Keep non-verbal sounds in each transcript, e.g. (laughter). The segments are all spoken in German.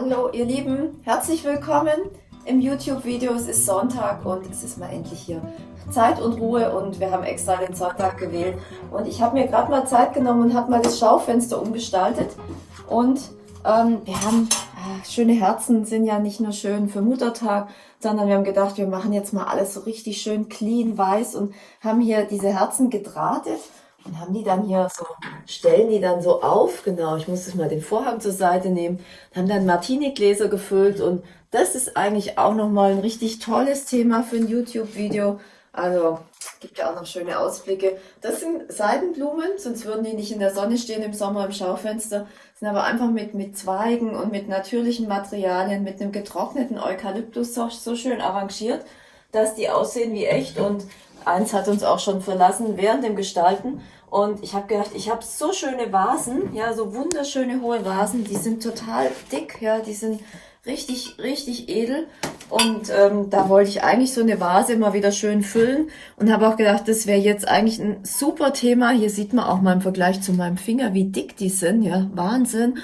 Hallo ihr Lieben, herzlich willkommen im YouTube-Video. Es ist Sonntag und es ist mal endlich hier Zeit und Ruhe und wir haben extra den Sonntag gewählt. Und ich habe mir gerade mal Zeit genommen und habe mal das Schaufenster umgestaltet. Und ähm, wir haben, äh, schöne Herzen sind ja nicht nur schön für Muttertag, sondern wir haben gedacht, wir machen jetzt mal alles so richtig schön clean, weiß und haben hier diese Herzen gedrahtet und haben die dann hier so, stellen die dann so auf, genau, ich muss das mal den Vorhang zur Seite nehmen, haben dann Martini-Gläser gefüllt und das ist eigentlich auch nochmal ein richtig tolles Thema für ein YouTube-Video. Also gibt ja auch noch schöne Ausblicke. Das sind Seidenblumen, sonst würden die nicht in der Sonne stehen im Sommer im Schaufenster. Sind aber einfach mit, mit Zweigen und mit natürlichen Materialien, mit einem getrockneten Eukalyptus so, so schön arrangiert, dass die aussehen wie echt und eins hat uns auch schon verlassen während dem Gestalten. Und ich habe gedacht, ich habe so schöne Vasen, ja, so wunderschöne hohe Vasen, die sind total dick, ja, die sind richtig, richtig edel. Und ähm, da wollte ich eigentlich so eine Vase mal wieder schön füllen und habe auch gedacht, das wäre jetzt eigentlich ein super Thema. Hier sieht man auch mal im Vergleich zu meinem Finger, wie dick die sind, ja, Wahnsinn.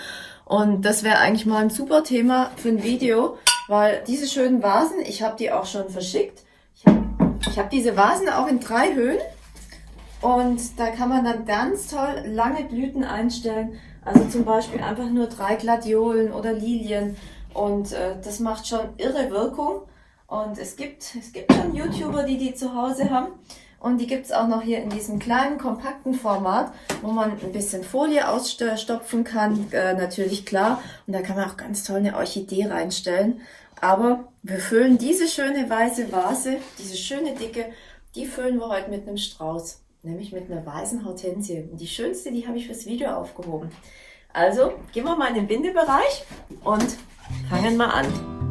Und das wäre eigentlich mal ein super Thema für ein Video, weil diese schönen Vasen, ich habe die auch schon verschickt. Ich habe hab diese Vasen auch in drei Höhen und da kann man dann ganz toll lange Blüten einstellen. Also zum Beispiel einfach nur drei Gladiolen oder Lilien. Und äh, das macht schon irre Wirkung. Und es gibt, es gibt schon YouTuber, die die zu Hause haben. Und die gibt es auch noch hier in diesem kleinen, kompakten Format, wo man ein bisschen Folie ausstopfen kann, äh, natürlich klar. Und da kann man auch ganz toll eine Orchidee reinstellen. Aber wir füllen diese schöne weiße Vase, diese schöne dicke, die füllen wir heute mit einem Strauß nämlich mit einer weißen Hortensie. Und die schönste, die habe ich fürs Video aufgehoben. Also gehen wir mal in den Bindebereich und fangen mal an.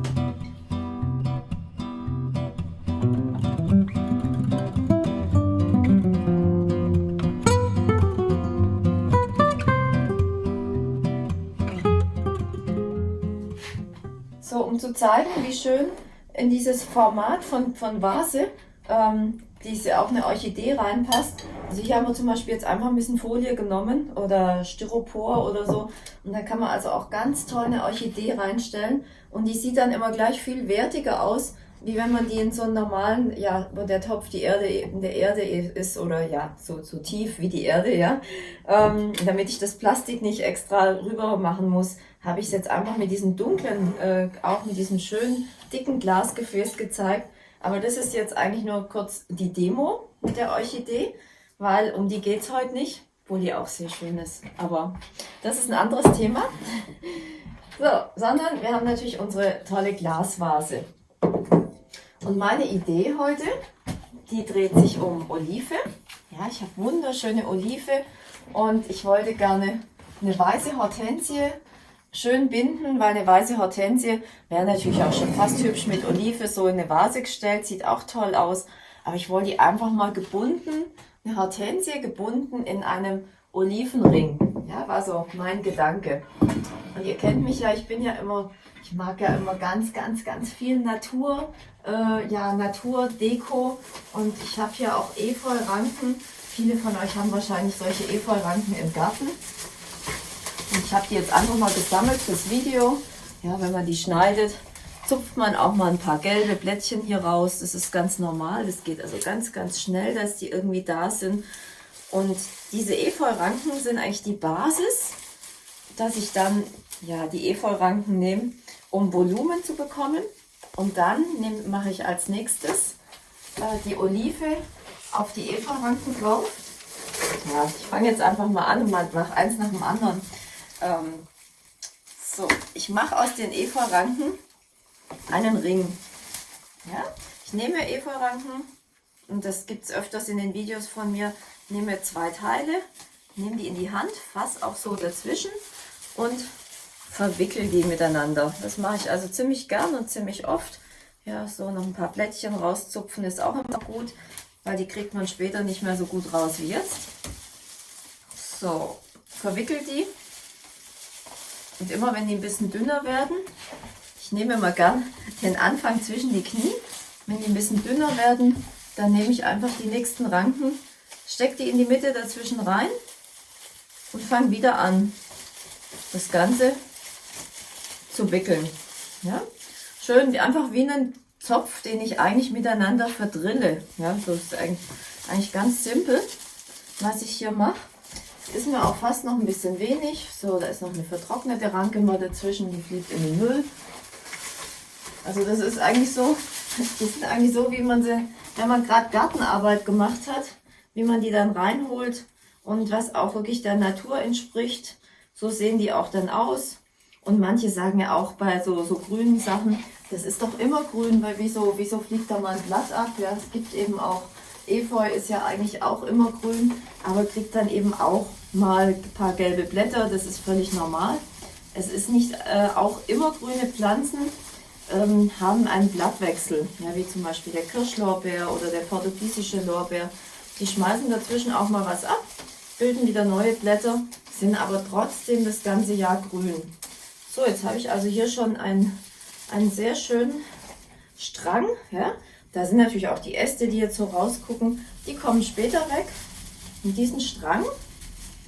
Um zu zeigen, wie schön in dieses Format von, von Vase ähm, diese auch eine Orchidee reinpasst. Also hier haben wir zum Beispiel jetzt einfach ein bisschen Folie genommen oder Styropor oder so. Und da kann man also auch ganz toll eine Orchidee reinstellen. Und die sieht dann immer gleich viel wertiger aus, wie wenn man die in so einen normalen, ja, wo der Topf die Erde in der Erde ist oder ja, so, so tief wie die Erde, ja. Ähm, damit ich das Plastik nicht extra rüber machen muss, habe ich es jetzt einfach mit diesem dunklen, äh, auch mit diesem schönen dicken Glasgefäß gezeigt. Aber das ist jetzt eigentlich nur kurz die Demo mit der Orchidee, weil um die geht es heute nicht, obwohl die auch sehr schön ist. Aber das ist ein anderes Thema. So, sondern wir haben natürlich unsere tolle Glasvase. Und meine Idee heute, die dreht sich um Olive. Ja, ich habe wunderschöne Olive und ich wollte gerne eine weiße Hortensie schön binden, weil eine weiße Hortensie wäre natürlich auch schon fast hübsch mit Olive so in eine Vase gestellt, sieht auch toll aus. Aber ich wollte die einfach mal gebunden, eine Hortensie gebunden in einem Olivenring. Ja, war so mein Gedanke. Und ihr kennt mich ja, ich bin ja immer, ich mag ja immer ganz, ganz, ganz viel Natur, äh, ja, Natur, Deko. Und ich habe hier auch Efeu-Ranken. Viele von euch haben wahrscheinlich solche Efeu-Ranken im Garten. Und ich habe die jetzt einfach mal gesammelt fürs Video. Ja, wenn man die schneidet, zupft man auch mal ein paar gelbe Blättchen hier raus. Das ist ganz normal. Das geht also ganz, ganz schnell, dass die irgendwie da sind. Und diese Efeu-Ranken sind eigentlich die Basis, dass ich dann ja, die Efeu-Ranken nehme, um Volumen zu bekommen. Und dann mache ich als nächstes äh, die Olive auf die Efeu-Ranken drauf. Ja, ich fange jetzt einfach mal an und mache eins nach dem anderen. Ähm, so, ich mache aus den Efeu-Ranken einen Ring. Ja? Ich nehme Efeu-Ranken und das gibt es öfters in den Videos von mir. nehme zwei Teile, nehme die in die Hand, fasse auch so dazwischen und verwickel die miteinander. Das mache ich also ziemlich gern und ziemlich oft. Ja, so noch ein paar Blättchen rauszupfen ist auch immer gut, weil die kriegt man später nicht mehr so gut raus wie jetzt. So, verwickelt die und immer wenn die ein bisschen dünner werden, ich nehme mal gern den Anfang zwischen die Knie, wenn die ein bisschen dünner werden, dann nehme ich einfach die nächsten Ranken, stecke die in die Mitte dazwischen rein und fange wieder an, das Ganze zu wickeln. Ja? Schön, einfach wie einen Zopf, den ich eigentlich miteinander verdrille. Ja, so ist eigentlich, eigentlich ganz simpel, was ich hier mache. Ist mir auch fast noch ein bisschen wenig. So, da ist noch eine vertrocknete Ranke mal dazwischen, die fliegt in den Müll. Also das ist eigentlich so, (laughs) die sind eigentlich so, wie man sie, wenn man gerade Gartenarbeit gemacht hat, wie man die dann reinholt und was auch wirklich der Natur entspricht. So sehen die auch dann aus. Und manche sagen ja auch bei so, so grünen Sachen, das ist doch immer grün, weil wieso, wieso fliegt da mal ein Blatt ab? Ja, es gibt eben auch, Efeu ist ja eigentlich auch immer grün, aber kriegt dann eben auch mal ein paar gelbe Blätter, das ist völlig normal. Es ist nicht äh, auch immer grüne Pflanzen, ähm, haben einen Blattwechsel, ja, wie zum Beispiel der Kirschlorbeer oder der portugiesische Lorbeer. Die schmeißen dazwischen auch mal was ab, bilden wieder neue Blätter, sind aber trotzdem das ganze Jahr grün. So, jetzt habe ich also hier schon einen, einen sehr schönen Strang. Ja? Da sind natürlich auch die Äste, die jetzt so rausgucken, die kommen später weg. Und diesen Strang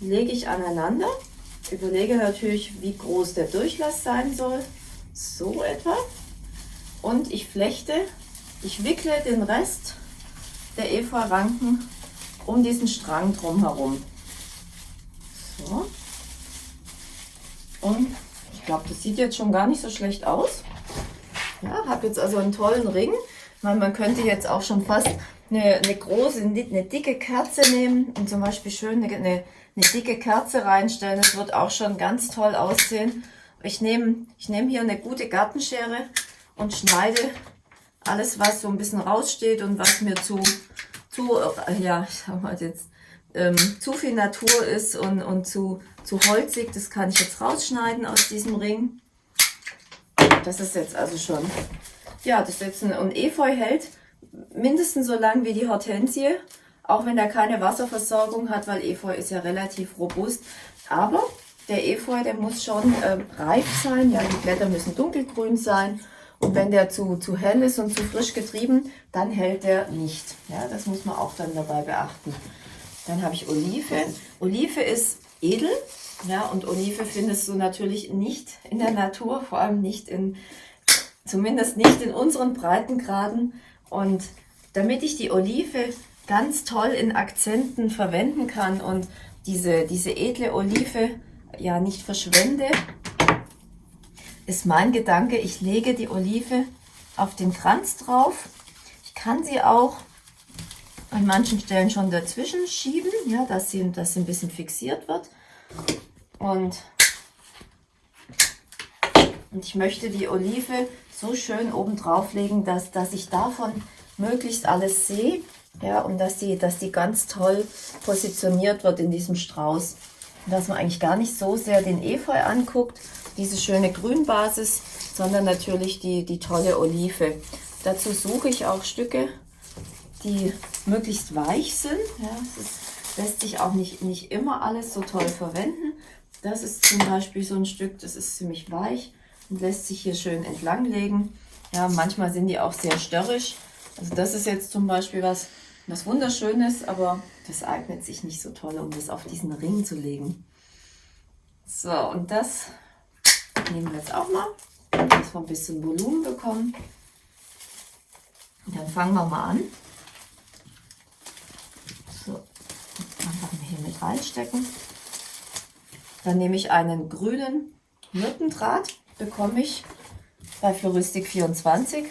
lege ich aneinander. Überlege natürlich, wie groß der Durchlass sein soll. So etwa. Und ich flechte, ich wickle den Rest der Efeu-Ranken um diesen Strang drumherum. So. Und ich glaube, das sieht jetzt schon gar nicht so schlecht aus. Ja, habe jetzt also einen tollen Ring. Meine, man könnte jetzt auch schon fast eine, eine große, eine dicke Kerze nehmen und zum Beispiel schön eine, eine, eine dicke Kerze reinstellen. Das wird auch schon ganz toll aussehen. Ich nehme ich nehme hier eine gute Gartenschere und schneide alles, was so ein bisschen raussteht und was mir zu, zu ja, ich sag mal jetzt, ähm, zu viel Natur ist und, und zu, zu holzig, das kann ich jetzt rausschneiden aus diesem Ring. Das ist jetzt also schon, ja, das ist jetzt ein, und Efeu hält mindestens so lang wie die Hortensie, auch wenn er keine Wasserversorgung hat, weil Efeu ist ja relativ robust. Aber der Efeu, der muss schon äh, reif sein, ja, die Blätter müssen dunkelgrün sein. Und wenn der zu, zu hell ist und zu frisch getrieben, dann hält der nicht. Ja, das muss man auch dann dabei beachten. Dann habe ich Olive. Olive ist edel. Ja, und Olive findest du natürlich nicht in der Natur, vor allem nicht in, zumindest nicht in unseren Breitengraden. Und damit ich die Olive ganz toll in Akzenten verwenden kann und diese, diese edle Olive ja nicht verschwende, ist mein Gedanke, ich lege die Olive auf den Kranz drauf. Ich kann sie auch an manchen Stellen schon dazwischen schieben, ja, dass sie, dass sie ein bisschen fixiert wird. Und, und ich möchte die Olive so schön oben drauf legen, dass, dass ich davon möglichst alles sehe. Ja, und dass die, dass die ganz toll positioniert wird in diesem Strauß. dass man eigentlich gar nicht so sehr den Efeu anguckt, diese schöne Grünbasis, sondern natürlich die, die tolle Olive. Dazu suche ich auch Stücke die möglichst weich sind. Ja, es lässt sich auch nicht, nicht immer alles so toll verwenden. Das ist zum Beispiel so ein Stück, das ist ziemlich weich und lässt sich hier schön entlanglegen. Ja, manchmal sind die auch sehr störrisch. Also das ist jetzt zum Beispiel was, was wunderschönes, aber das eignet sich nicht so toll, um das auf diesen Ring zu legen. So, und das nehmen wir jetzt auch mal, dass wir ein bisschen Volumen bekommen. Und dann fangen wir mal an. hier mit reinstecken. Dann nehme ich einen grünen Myrtendraht, bekomme ich bei Floristik 24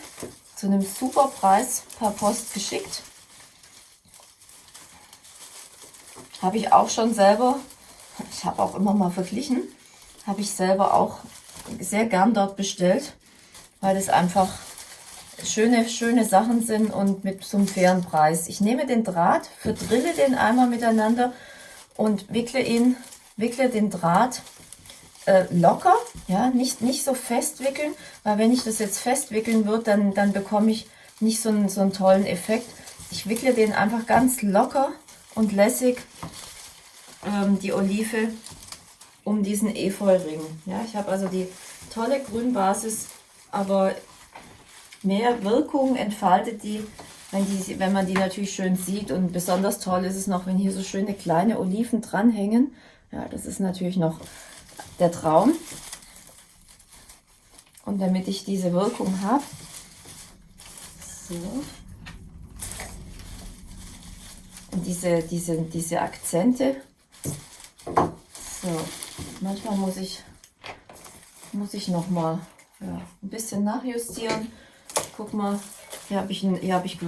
zu einem super Preis per Post geschickt. Habe ich auch schon selber, ich habe auch immer mal verglichen, habe ich selber auch sehr gern dort bestellt, weil es einfach schöne, schöne Sachen sind und mit so fairen Preis. Ich nehme den Draht, verdrille den einmal miteinander und wickle ihn, wickle den Draht äh, locker, ja, nicht, nicht so fest wickeln, weil wenn ich das jetzt fest wickeln würde, dann, dann bekomme ich nicht so einen, so einen tollen Effekt. Ich wickle den einfach ganz locker und lässig ähm, die Olive um diesen Efeu-Ring. Ja, ich habe also die tolle Grünbasis, aber mehr Wirkung entfaltet die wenn, die, wenn man die natürlich schön sieht. Und besonders toll ist es noch, wenn hier so schöne kleine Oliven dranhängen. Ja, das ist natürlich noch der Traum. Und damit ich diese Wirkung habe, so. Und diese, diese, diese Akzente. So, manchmal muss ich, muss ich noch mal ja, ein bisschen nachjustieren. Guck mal, hier habe ich, ein, hier hab ich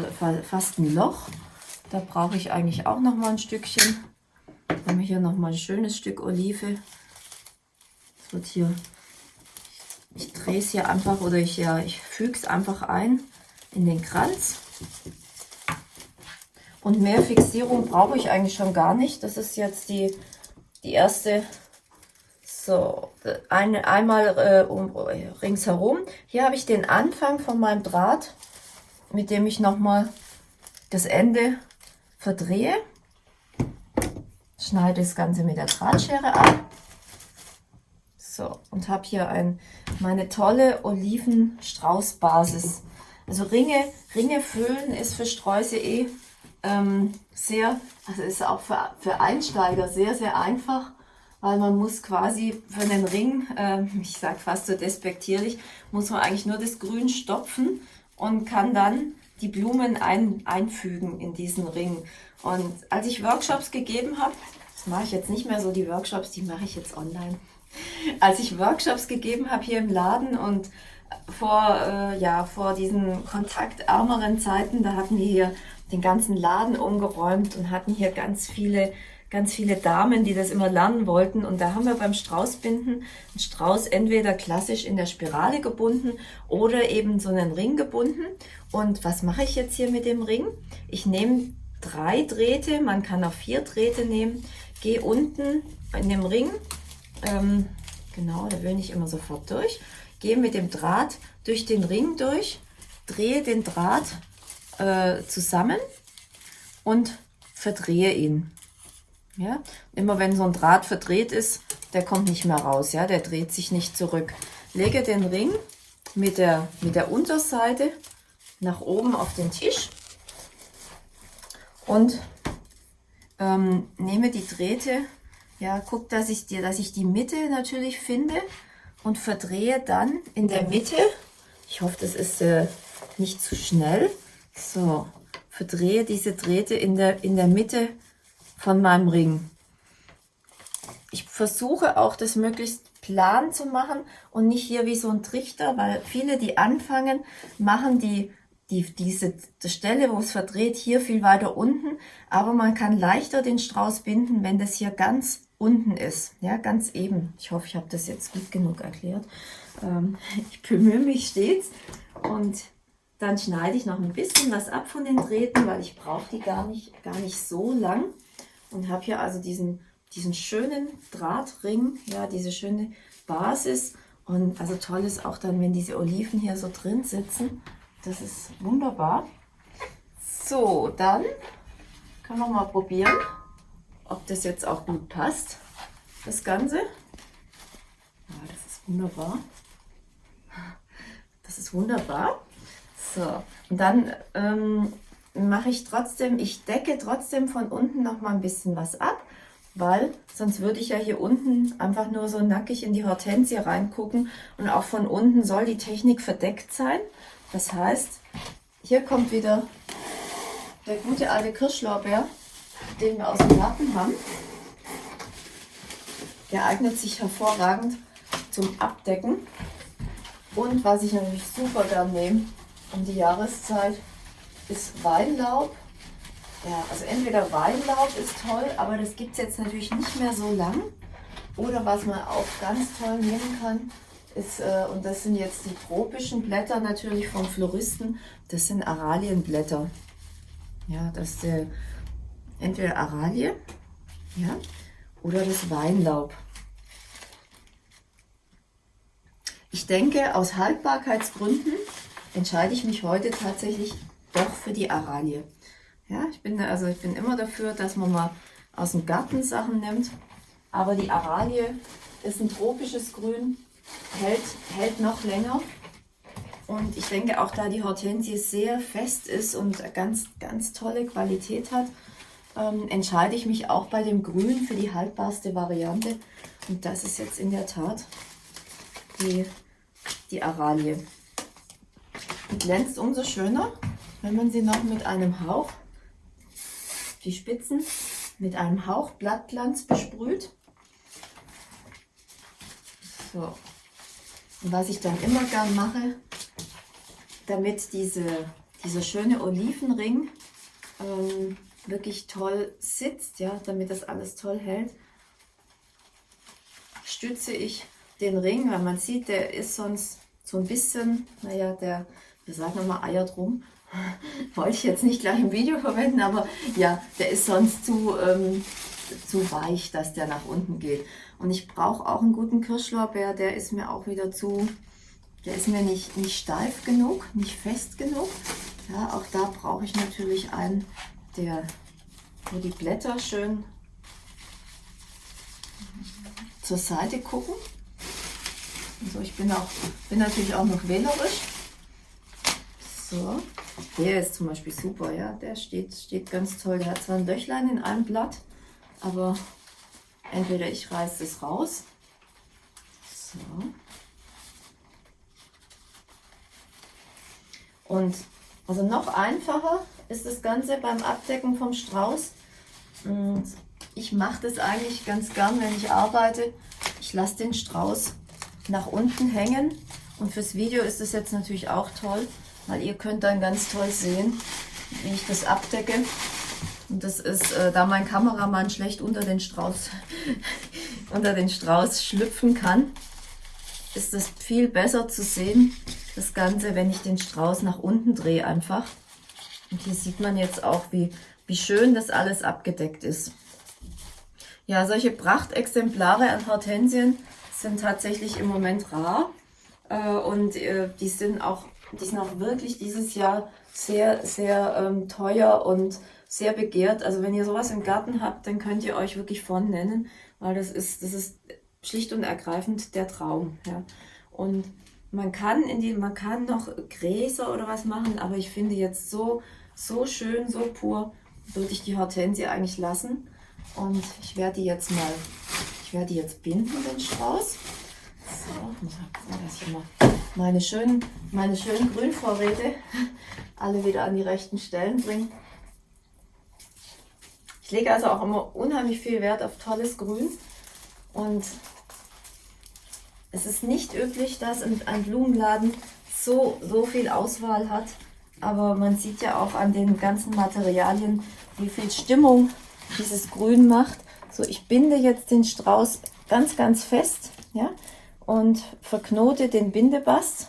fast ein Loch. Da brauche ich eigentlich auch noch mal ein Stückchen. Dann haben wir hier noch mal ein schönes Stück Olive. Das wird hier, ich, ich drehe es hier einfach oder ich, ja, ich füge es einfach ein in den Kranz. Und mehr Fixierung brauche ich eigentlich schon gar nicht. Das ist jetzt die, die erste so, eine, einmal äh, um, ringsherum. Hier habe ich den Anfang von meinem Draht, mit dem ich nochmal das Ende verdrehe. Schneide das Ganze mit der Drahtschere ab. So, und habe hier ein, meine tolle Olivenstraußbasis. Also Ringe, Ringe füllen ist für Sträuße eh ähm, sehr, also ist auch für, für Einsteiger sehr, sehr einfach weil man muss quasi für den Ring, äh, ich sage fast so despektierlich, muss man eigentlich nur das Grün stopfen und kann dann die Blumen ein, einfügen in diesen Ring. Und als ich Workshops gegeben habe, das mache ich jetzt nicht mehr so, die Workshops, die mache ich jetzt online. Als ich Workshops gegeben habe hier im Laden und vor, äh, ja, vor diesen kontaktärmeren Zeiten, da hatten wir hier den ganzen Laden umgeräumt und hatten hier ganz viele ganz viele Damen, die das immer lernen wollten. Und da haben wir beim Straußbinden einen Strauß entweder klassisch in der Spirale gebunden oder eben so einen Ring gebunden. Und was mache ich jetzt hier mit dem Ring? Ich nehme drei Drähte, man kann auch vier Drähte nehmen, gehe unten in dem Ring, ähm, genau, da will ich immer sofort durch, gehe mit dem Draht durch den Ring durch, drehe den Draht äh, zusammen und verdrehe ihn. Ja? Immer wenn so ein Draht verdreht ist, der kommt nicht mehr raus, ja? der dreht sich nicht zurück. Lege den Ring mit der, mit der Unterseite nach oben auf den Tisch und ähm, nehme die Drähte, ja, guck, dass ich, die, dass ich die Mitte natürlich finde und verdrehe dann in der Mitte, ich hoffe, das ist äh, nicht zu schnell, so, verdrehe diese Drähte in der, in der Mitte von meinem Ring. Ich versuche auch das möglichst plan zu machen und nicht hier wie so ein Trichter, weil viele, die anfangen, machen die, die diese die Stelle, wo es verdreht, hier viel weiter unten. Aber man kann leichter den Strauß binden, wenn das hier ganz unten ist, ja, ganz eben. Ich hoffe, ich habe das jetzt gut genug erklärt. Ähm, (laughs) ich bemühe mich stets und dann schneide ich noch ein bisschen was ab von den Drähten, weil ich brauche die gar nicht, gar nicht so lang und habe hier also diesen, diesen schönen Drahtring, ja, diese schöne Basis. Und also toll ist auch dann, wenn diese Oliven hier so drin sitzen. Das ist wunderbar. So, dann können wir mal probieren, ob das jetzt auch gut passt, das Ganze. Ja, das ist wunderbar. Das ist wunderbar. So, und dann ähm, mache ich trotzdem, ich decke trotzdem von unten noch mal ein bisschen was ab, weil sonst würde ich ja hier unten einfach nur so nackig in die Hortensie reingucken und auch von unten soll die Technik verdeckt sein. Das heißt, hier kommt wieder der gute alte Kirschlorbeer, den wir aus dem Garten haben. Der eignet sich hervorragend zum Abdecken. Und was ich natürlich super gern nehme um die Jahreszeit, ist Weinlaub. Ja, also entweder Weinlaub ist toll, aber das gibt es jetzt natürlich nicht mehr so lang. Oder was man auch ganz toll nehmen kann, ist, äh, und das sind jetzt die tropischen Blätter natürlich vom Floristen, das sind Aralienblätter. Ja, das ist äh, entweder Aralie ja, oder das Weinlaub. Ich denke, aus Haltbarkeitsgründen entscheide ich mich heute tatsächlich doch für die Aralie. Ja, ich bin, also ich bin immer dafür, dass man mal aus dem Garten Sachen nimmt. Aber die Aralie ist ein tropisches Grün, hält, hält noch länger. Und ich denke auch, da die Hortensie sehr fest ist und ganz, ganz tolle Qualität hat, ähm, entscheide ich mich auch bei dem Grün für die haltbarste Variante. Und das ist jetzt in der Tat die die Aralie. Die glänzt umso schöner, wenn man sie noch mit einem Hauch, die Spitzen, mit einem Hauch Blattglanz besprüht. So. Und was ich dann immer gern mache, damit diese, dieser schöne Olivenring ähm, wirklich toll sitzt, ja, damit das alles toll hält, stütze ich den Ring, weil man sieht, der ist sonst so ein bisschen, naja, der, wir sagen immer Eier drum, (laughs) wollte ich jetzt nicht gleich im Video verwenden, aber ja, der ist sonst zu, ähm, zu weich, dass der nach unten geht. Und ich brauche auch einen guten Kirschlorbeer, der ist mir auch wieder zu, der ist mir nicht, nicht steif genug, nicht fest genug. Ja, auch da brauche ich natürlich einen, der, wo die Blätter schön zur Seite gucken. Also ich bin, auch, bin natürlich auch noch wählerisch. So, der ist zum Beispiel super, ja, der steht, steht ganz toll. Der hat zwar ein Löchlein in einem Blatt, aber entweder ich reiße es raus. So. Und also noch einfacher ist das Ganze beim Abdecken vom Strauß. Und ich mache das eigentlich ganz gern, wenn ich arbeite. Ich lasse den Strauß nach unten hängen. Und fürs Video ist das jetzt natürlich auch toll, weil ihr könnt dann ganz toll sehen, wie ich das abdecke. Und das ist, äh, da mein Kameramann schlecht unter den Strauß, (laughs) unter den Strauß schlüpfen kann, ist das viel besser zu sehen, das Ganze, wenn ich den Strauß nach unten drehe einfach. Und hier sieht man jetzt auch, wie, wie schön das alles abgedeckt ist. Ja, solche Prachtexemplare an Hortensien sind tatsächlich im Moment rar. Äh, und äh, die sind auch, die sind auch wirklich dieses Jahr sehr, sehr ähm, teuer und sehr begehrt. Also wenn ihr sowas im Garten habt, dann könnt ihr euch wirklich von nennen, weil das ist, das ist schlicht und ergreifend der Traum. Ja. Und man kann in die, man kann noch Gräser oder was machen, aber ich finde jetzt so, so schön, so pur, würde ich die Hortensie eigentlich lassen. Und ich werde die jetzt mal, ich werde die jetzt binden, den Strauß. So, dass ich mal meine schönen, meine schönen Grünvorräte alle wieder an die rechten Stellen bringe. Ich lege also auch immer unheimlich viel Wert auf tolles Grün und es ist nicht üblich, dass ein Blumenladen so, so viel Auswahl hat, aber man sieht ja auch an den ganzen Materialien, wie viel Stimmung dieses Grün macht. So, ich binde jetzt den Strauß ganz, ganz fest ja, und verknote den Bindebast.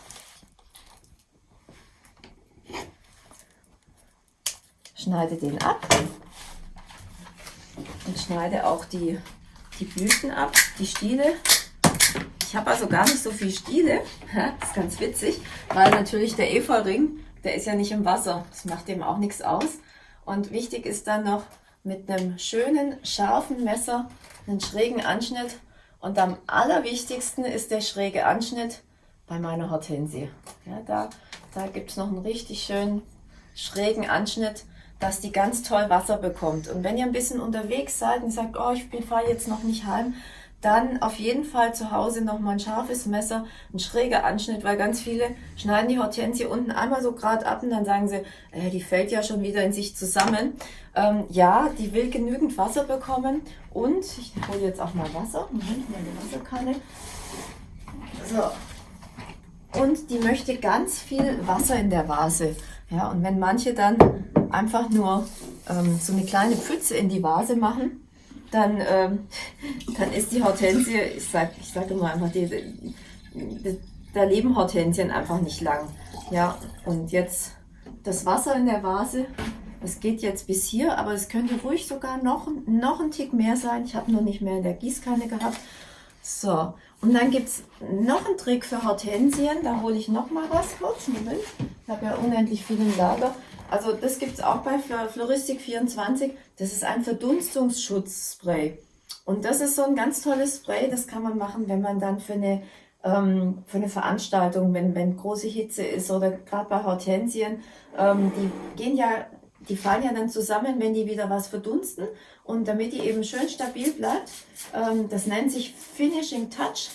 Schneide den ab und schneide auch die, die Blüten ab, die Stiele. Ich habe also gar nicht so viel Stiele, (laughs) das ist ganz witzig, weil natürlich der Efeuring, der ist ja nicht im Wasser, das macht dem auch nichts aus. Und wichtig ist dann noch mit einem schönen, scharfen Messer einen schrägen Anschnitt. Und am allerwichtigsten ist der schräge Anschnitt bei meiner Hortensie. Ja, da da gibt es noch einen richtig schönen schrägen Anschnitt dass die ganz toll Wasser bekommt. Und wenn ihr ein bisschen unterwegs seid und sagt, oh, ich fahre jetzt noch nicht heim, dann auf jeden Fall zu Hause nochmal ein scharfes Messer, ein schräger Anschnitt, weil ganz viele schneiden die Hortensie unten einmal so gerade ab und dann sagen sie, äh, die fällt ja schon wieder in sich zusammen. Ähm, ja, die will genügend Wasser bekommen und ich hole jetzt auch mal Wasser, Moment, meine Wasserkanne. So, und die möchte ganz viel Wasser in der Vase. Ja, und wenn manche dann einfach nur ähm, so eine kleine Pfütze in die Vase machen, dann, ähm, dann ist die Hortensie, ich sage ich sag immer einfach, die, die, da leben Hortensien einfach nicht lang. Ja, und jetzt das Wasser in der Vase, das geht jetzt bis hier, aber es könnte ruhig sogar noch, noch ein Tick mehr sein. Ich habe nur nicht mehr in der Gießkanne gehabt. So, und dann gibt es noch einen Trick für Hortensien. Da hole ich noch mal was kurz. Moment. Ich habe ja unendlich viel im Lager. Also das gibt es auch bei Floristik 24. Das ist ein Verdunstungsschutzspray. Und das ist so ein ganz tolles Spray. Das kann man machen, wenn man dann für eine, ähm, für eine Veranstaltung, wenn, wenn große Hitze ist oder gerade bei Hortensien, ähm, die gehen ja, die fallen ja dann zusammen, wenn die wieder was verdunsten. Und damit die eben schön stabil bleibt, ähm, das nennt sich Finishing Touch.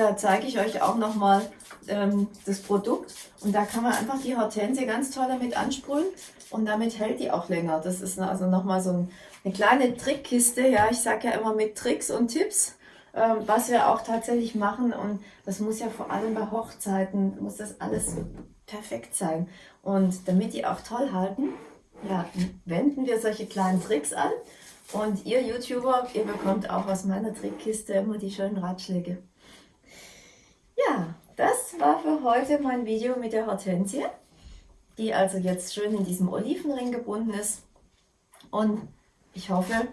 Da zeige ich euch auch nochmal ähm, das Produkt. Und da kann man einfach die Hortensie ganz toll damit ansprühen und damit hält die auch länger. Das ist also nochmal so ein, eine kleine Trickkiste. Ja, ich sage ja immer mit Tricks und Tipps, ähm, was wir auch tatsächlich machen. Und das muss ja vor allem bei Hochzeiten, muss das alles perfekt sein. Und damit die auch toll halten, ja, wenden wir solche kleinen Tricks an. Und ihr YouTuber, ihr bekommt auch aus meiner Trickkiste immer die schönen Ratschläge. Ja, das war für heute mein Video mit der Hortensie, die also jetzt schön in diesem Olivenring gebunden ist. Und ich hoffe,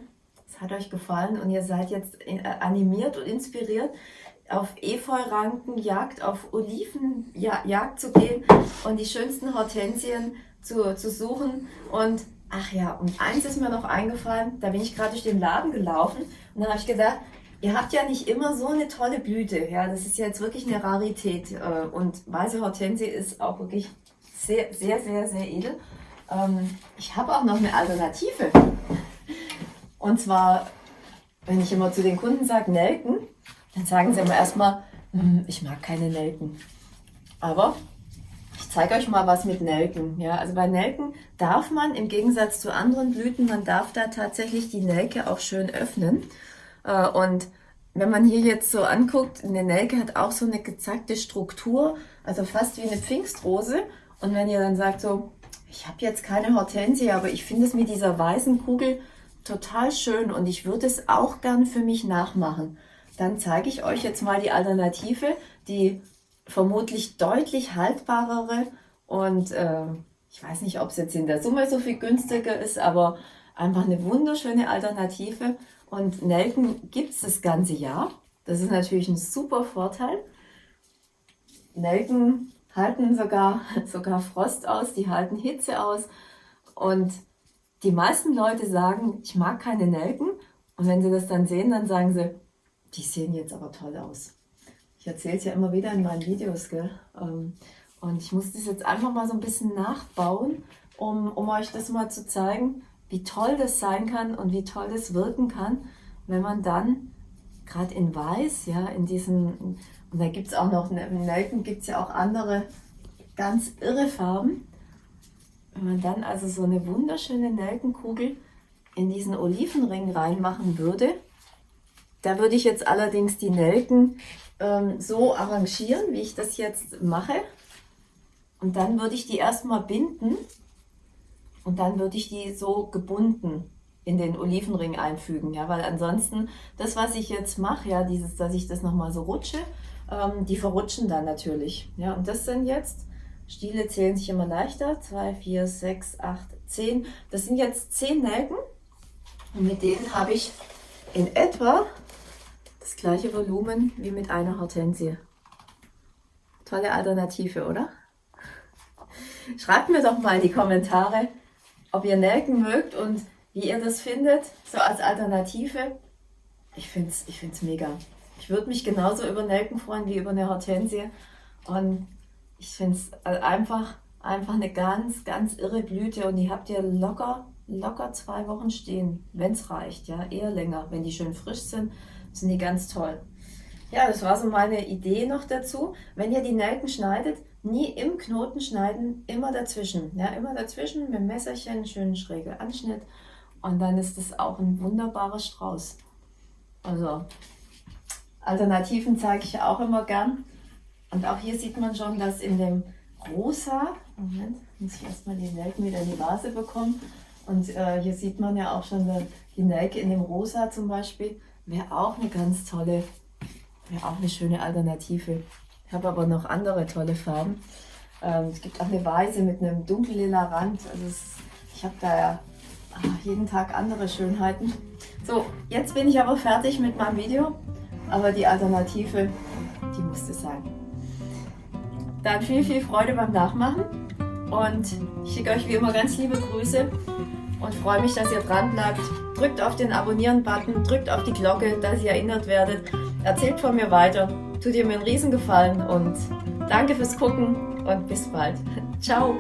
es hat euch gefallen und ihr seid jetzt äh, animiert und inspiriert, auf Efeu-Rankenjagd, auf Olivenjagd zu gehen und die schönsten Hortensien zu, zu suchen. Und ach ja, und eins ist mir noch eingefallen, da bin ich gerade durch den Laden gelaufen und dann habe ich gedacht, Ihr habt ja nicht immer so eine tolle Blüte. Ja, das ist jetzt wirklich eine Rarität. Äh, und weiße Hortensie ist auch wirklich sehr, sehr, sehr, sehr edel. Ähm, ich habe auch noch eine Alternative. Und zwar, wenn ich immer zu den Kunden sage Nelken, dann sagen sie immer erstmal, hm, ich mag keine Nelken. Aber ich zeige euch mal was mit Nelken. Ja, also bei Nelken darf man im Gegensatz zu anderen Blüten, man darf da tatsächlich die Nelke auch schön öffnen. Äh, und wenn man hier jetzt so anguckt, eine Nelke hat auch so eine gezackte Struktur, also fast wie eine Pfingstrose. Und wenn ihr dann sagt so, ich habe jetzt keine Hortensie, aber ich finde es mit dieser weißen Kugel total schön und ich würde es auch gern für mich nachmachen, dann zeige ich euch jetzt mal die Alternative, die vermutlich deutlich haltbarere und äh, ich weiß nicht, ob es jetzt in der Summe so viel günstiger ist, aber einfach eine wunderschöne Alternative und Nelken gibt es das ganze Jahr. Das ist natürlich ein super Vorteil. Nelken halten sogar, (laughs) sogar Frost aus, die halten Hitze aus. Und die meisten Leute sagen, ich mag keine Nelken. Und wenn sie das dann sehen, dann sagen sie, die sehen jetzt aber toll aus. Ich erzähle es ja immer wieder in meinen Videos, gell? Ähm, und ich muss das jetzt einfach mal so ein bisschen nachbauen, um, um euch das mal zu zeigen, wie toll das sein kann und wie toll das wirken kann, wenn man dann gerade in Weiß, ja, in diesen, und da gibt es auch noch, in Nelken gibt es ja auch andere ganz irre Farben. Wenn man dann also so eine wunderschöne Nelkenkugel in diesen Olivenring reinmachen würde, da würde ich jetzt allerdings die Nelken ähm, so arrangieren, wie ich das jetzt mache. Und dann würde ich die erstmal binden und dann würde ich die so gebunden in den Olivenring einfügen, ja, weil ansonsten das, was ich jetzt mache, ja, dieses, dass ich das nochmal so rutsche, ähm, die verrutschen dann natürlich, ja, und das sind jetzt, Stiele zählen sich immer leichter, 2, 4, 6, 8, 10, das sind jetzt 10 Nelken und mit denen habe ich in etwa das gleiche Volumen wie mit einer Hortensie. Tolle Alternative, oder? Schreibt mir doch mal in die Kommentare, ob ihr Nelken mögt und wie ihr das findet, so als Alternative. Ich finde es ich find's mega. Ich würde mich genauso über Nelken freuen wie über eine Hortensie. Und ich finde es einfach, einfach eine ganz, ganz irre Blüte. Und die habt ihr locker, locker zwei Wochen stehen, wenn es reicht. Ja, eher länger. Wenn die schön frisch sind, sind die ganz toll. Ja, das war so meine Idee noch dazu. Wenn ihr die Nelken schneidet, nie im Knoten schneiden, immer dazwischen. Ja, immer dazwischen mit dem Messerchen, schönen schrägen Anschnitt und dann ist das auch ein wunderbarer Strauß. Also Alternativen zeige ich auch immer gern. Und auch hier sieht man schon, dass in dem Rosa, Moment, muss ich erstmal die Nelken wieder in die Vase bekommen. Und äh, hier sieht man ja auch schon die Nelke in dem Rosa zum Beispiel. Wäre auch eine ganz tolle, wäre auch eine schöne Alternative. Ich habe aber noch andere tolle Farben. Ähm, es gibt auch eine Weiße mit einem dunkellila Rand. Also es, ich habe da ja ach, jeden Tag andere Schönheiten. So, jetzt bin ich aber fertig mit meinem Video. Aber die Alternative, die musste sein. Dann viel, viel Freude beim Nachmachen. Und ich schicke euch wie immer ganz liebe Grüße und freue mich, dass ihr dran bleibt. Drückt auf den Abonnieren-Button, drückt auf die Glocke, dass ihr erinnert werdet. Erzählt von mir weiter tut ihr mir einen Riesengefallen und danke fürs Gucken und bis bald. (laughs) Ciao!